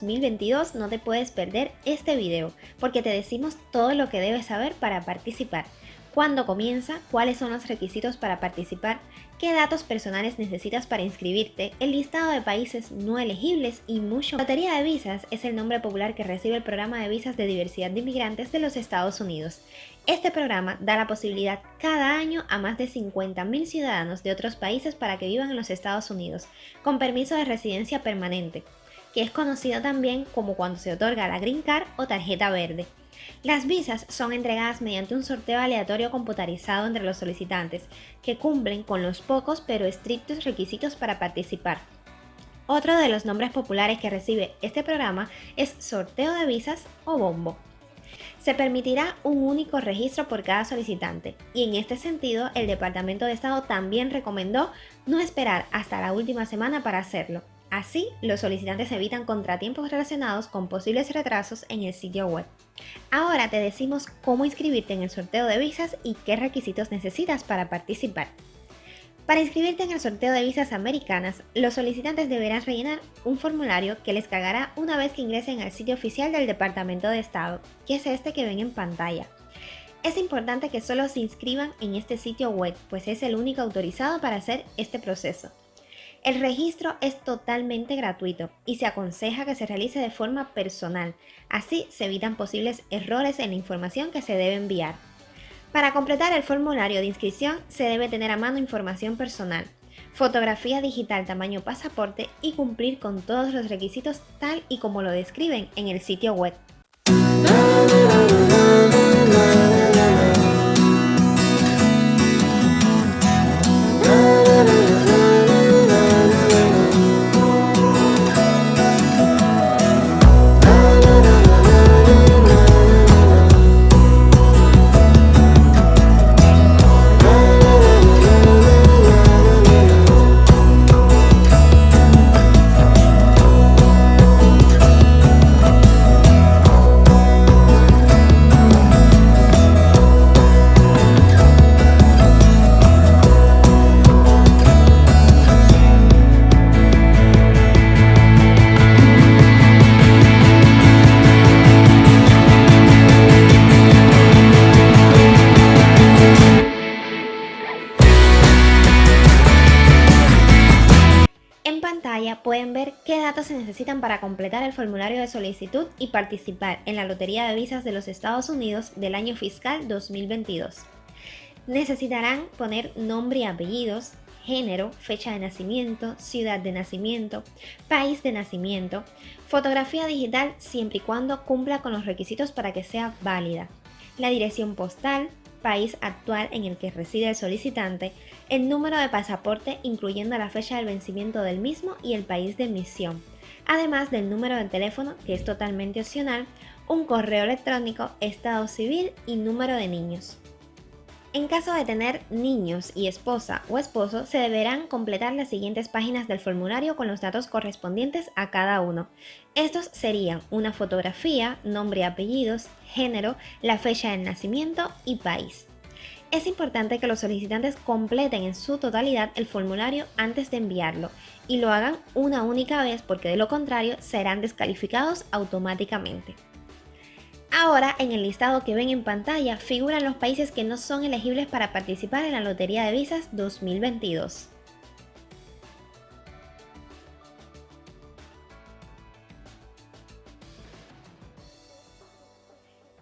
2022 no te puedes perder este video porque te decimos todo lo que debes saber para participar, cuándo comienza, cuáles son los requisitos para participar, qué datos personales necesitas para inscribirte, el listado de países no elegibles y mucho. Lotería de Visas es el nombre popular que recibe el programa de visas de diversidad de inmigrantes de los Estados Unidos. Este programa da la posibilidad cada año a más de 50.000 ciudadanos de otros países para que vivan en los Estados Unidos, con permiso de residencia permanente que es conocido también como cuando se otorga la Green Card o tarjeta verde. Las visas son entregadas mediante un sorteo aleatorio computarizado entre los solicitantes, que cumplen con los pocos pero estrictos requisitos para participar. Otro de los nombres populares que recibe este programa es sorteo de visas o bombo. Se permitirá un único registro por cada solicitante y en este sentido el Departamento de Estado también recomendó no esperar hasta la última semana para hacerlo, Así, los solicitantes evitan contratiempos relacionados con posibles retrasos en el sitio web. Ahora te decimos cómo inscribirte en el sorteo de visas y qué requisitos necesitas para participar. Para inscribirte en el sorteo de visas americanas, los solicitantes deberán rellenar un formulario que les cargará una vez que ingresen al sitio oficial del Departamento de Estado, que es este que ven en pantalla. Es importante que solo se inscriban en este sitio web, pues es el único autorizado para hacer este proceso. El registro es totalmente gratuito y se aconseja que se realice de forma personal, así se evitan posibles errores en la información que se debe enviar. Para completar el formulario de inscripción se debe tener a mano información personal, fotografía digital tamaño pasaporte y cumplir con todos los requisitos tal y como lo describen en el sitio web. Pantalla pueden ver qué datos se necesitan para completar el formulario de solicitud y participar en la Lotería de Visas de los Estados Unidos del año fiscal 2022. Necesitarán poner nombre y apellidos, género, fecha de nacimiento, ciudad de nacimiento, país de nacimiento, fotografía digital siempre y cuando cumpla con los requisitos para que sea válida, la dirección postal, país actual en el que reside el solicitante, el número de pasaporte incluyendo la fecha del vencimiento del mismo y el país de emisión, además del número de teléfono que es totalmente opcional, un correo electrónico, estado civil y número de niños. En caso de tener niños y esposa o esposo, se deberán completar las siguientes páginas del formulario con los datos correspondientes a cada uno. Estos serían una fotografía, nombre y apellidos, género, la fecha de nacimiento y país. Es importante que los solicitantes completen en su totalidad el formulario antes de enviarlo y lo hagan una única vez porque de lo contrario serán descalificados automáticamente. Ahora, en el listado que ven en pantalla, figuran los países que no son elegibles para participar en la Lotería de Visas 2022.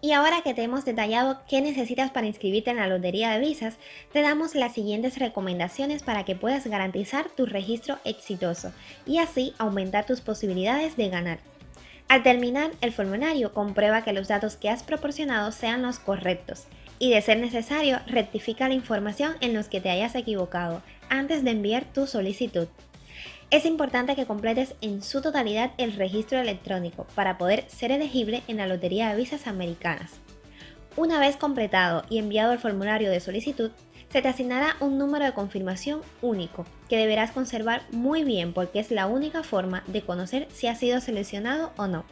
Y ahora que te hemos detallado qué necesitas para inscribirte en la Lotería de Visas, te damos las siguientes recomendaciones para que puedas garantizar tu registro exitoso y así aumentar tus posibilidades de ganar. Al terminar el formulario, comprueba que los datos que has proporcionado sean los correctos y de ser necesario, rectifica la información en los que te hayas equivocado antes de enviar tu solicitud. Es importante que completes en su totalidad el registro electrónico para poder ser elegible en la Lotería de Visas Americanas. Una vez completado y enviado el formulario de solicitud, se te asignará un número de confirmación único que deberás conservar muy bien porque es la única forma de conocer si has sido seleccionado o no.